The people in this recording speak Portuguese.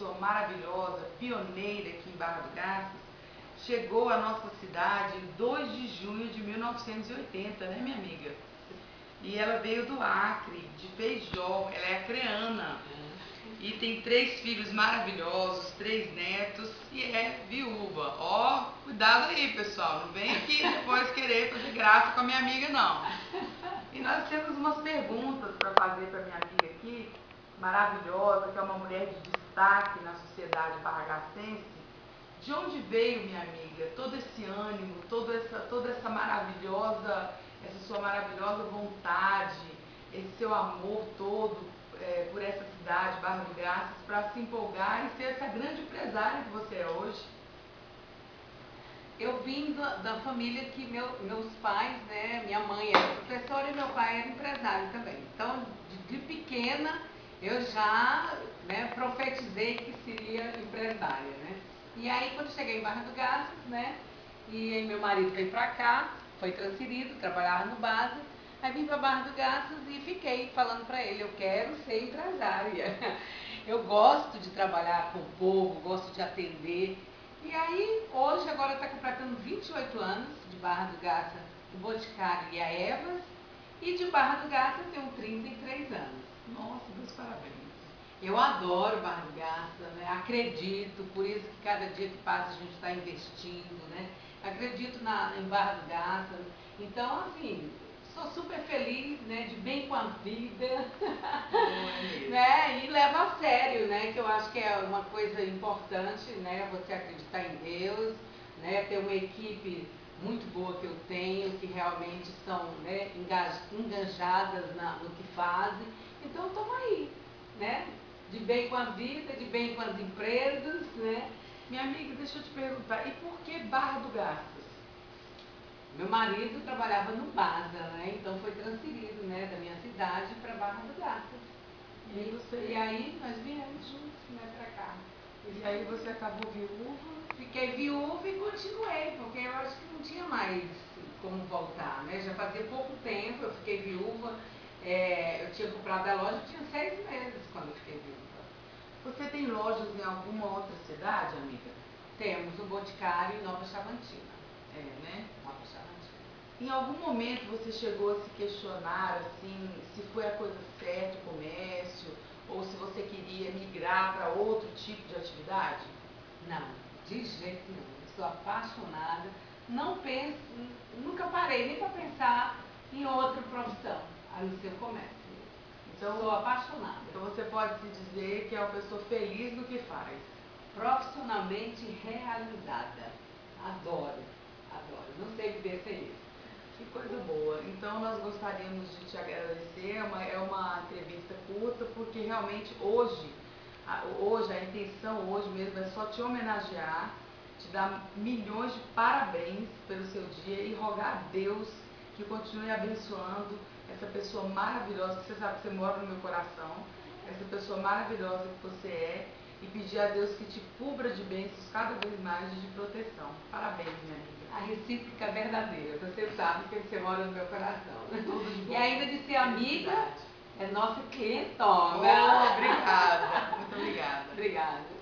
pessoa maravilhosa, pioneira aqui em Barra do Garças, chegou à nossa cidade em 2 de junho de 1980, né, minha amiga? E ela veio do Acre, de Feijó, ela é acreana. E tem três filhos maravilhosos, três netos e é viúva. Ó, cuidado aí, pessoal. Não vem aqui depois querer fazer graça com a minha amiga, não. E nós temos umas perguntas para fazer para minha amiga aqui, maravilhosa, que é uma mulher de destaque na sociedade barragacense. De onde veio, minha amiga, todo esse ânimo, toda essa, toda essa maravilhosa, essa sua maravilhosa vontade, esse seu amor todo é, por essa cidade, Barra do Graças, para se empolgar e ser essa grande empresária que você é hoje? Eu vim da, da família que meu, meus pais, né, minha mãe era professora e meu pai era empresário também. Então, de, de pequena, eu já né, profetizei que seria empresária, né? E aí, quando cheguei em Barra do Garças, né, e meu marido veio para cá, foi transferido, trabalhava no base, Aí vim para Barra do Garças e fiquei falando para ele, eu quero ser empresária. Eu gosto de trabalhar com o povo, gosto de atender. E aí, hoje, agora está completando 28 anos de Barra do Garças, o Boticário e a Evas. E de Barra do Garças tenho 33 anos. Meus parabéns. Eu adoro Barra do Garças, né? acredito, por isso que cada dia que passa a gente está investindo, né? Acredito na, em Barra do Garças. Então, assim, sou super feliz, né, de bem com a vida, né, e levo a sério, né, que eu acho que é uma coisa importante, né, você acreditar em Deus, né, ter uma equipe muito boa que eu tenho, que realmente são né, engajadas na, no que fazem. Então estamos aí, né? De bem com a vida, de bem com as empresas, né? Minha amiga, deixa eu te perguntar, e por que Barra do Garças? Meu marido trabalhava no Baza, né? Então foi transferido, né, da minha cidade para Barra do Garças. E, você... e aí nós viemos juntos, né, para cá. E aí você acabou viúva? Fiquei viúva e continuei, porque eu acho que não tinha mais como voltar, né? Já fazia pouco tempo, eu fiquei viúva. É, eu tinha comprado a loja, tinha seis meses quando eu fiquei viúva. Você tem lojas em alguma outra cidade, amiga? Temos o Boticário em Nova Chavantina. É, né? Em algum momento você chegou a se questionar assim, se foi a coisa certa o comércio, ou se você queria migrar para outro tipo de atividade? Não, de jeito nenhum. Estou apaixonada. Não penso, nunca parei nem para pensar em outra profissão, a não ser o comércio. Então, Sou apaixonada. Então você pode se dizer que é uma pessoa feliz no que faz. Profissionalmente realizada. Adoro. Adoro. Não sei viver sem isso. Que coisa boa. Então nós gostaríamos de te agradecer. É uma, é uma entrevista curta, porque realmente hoje, a, hoje, a intenção hoje mesmo é só te homenagear, te dar milhões de parabéns pelo seu dia e rogar a Deus que continue abençoando essa pessoa maravilhosa, que você sabe que você mora no meu coração, essa pessoa maravilhosa que você é e pedir a Deus que te cubra de bênçãos cada vez mais e de proteção. Parabéns, minha amiga. A recíproca é verdadeira. Você sabe que você mora no meu coração. E ainda de ser amiga, é nossa clientona. Oh, obrigada. Muito obrigada. obrigada.